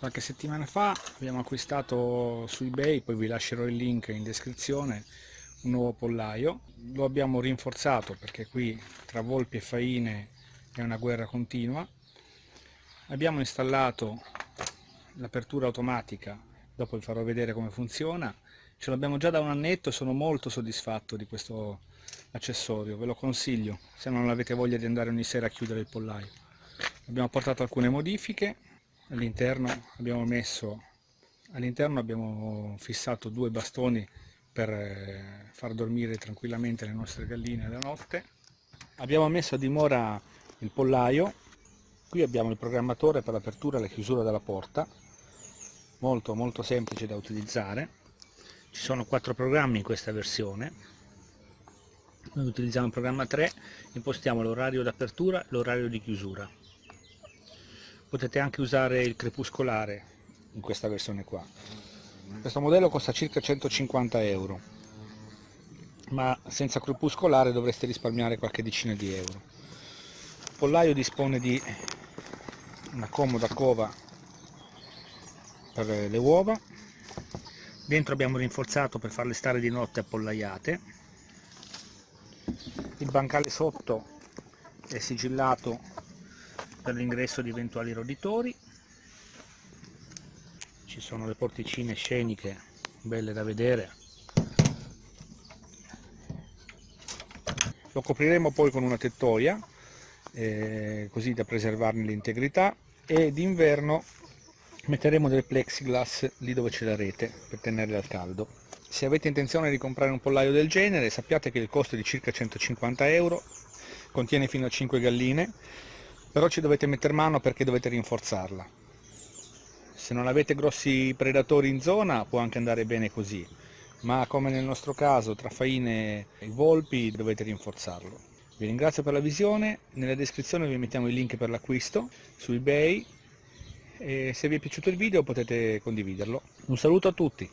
qualche settimana fa abbiamo acquistato su ebay, poi vi lascerò il link in descrizione, un nuovo pollaio. Lo abbiamo rinforzato perché qui tra volpi e faine è una guerra continua. Abbiamo installato l'apertura automatica, dopo vi farò vedere come funziona. Ce l'abbiamo già da un annetto e sono molto soddisfatto di questo accessorio, ve lo consiglio se non avete voglia di andare ogni sera a chiudere il pollaio. Abbiamo portato alcune modifiche, all'interno abbiamo messo all'interno abbiamo fissato due bastoni per eh, far dormire tranquillamente le nostre galline la notte. Abbiamo messo a dimora il pollaio. Qui abbiamo il programmatore per l'apertura e la chiusura della porta. Molto molto semplice da utilizzare. Ci sono quattro programmi in questa versione. Noi utilizziamo il programma 3 impostiamo l'orario d'apertura l'orario di chiusura potete anche usare il crepuscolare in questa versione qua. Questo modello costa circa 150 euro ma senza crepuscolare dovreste risparmiare qualche decina di euro. Il pollaio dispone di una comoda cova per le uova. Dentro abbiamo rinforzato per farle stare di notte appollaiate. Il bancale sotto è sigillato per l'ingresso di eventuali roditori. Ci sono le porticine sceniche belle da vedere. Lo copriremo poi con una tettoia eh, così da preservarne l'integrità. E d'inverno metteremo del plexiglass lì dove c'è la rete per tenerle al caldo. Se avete intenzione di comprare un pollaio del genere sappiate che il costo è di circa 150 euro contiene fino a 5 galline però ci dovete mettere mano perché dovete rinforzarla. Se non avete grossi predatori in zona può anche andare bene così. Ma come nel nostro caso tra faine e volpi dovete rinforzarlo. Vi ringrazio per la visione. Nella descrizione vi mettiamo i link per l'acquisto su ebay e se vi è piaciuto il video potete condividerlo. Un saluto a tutti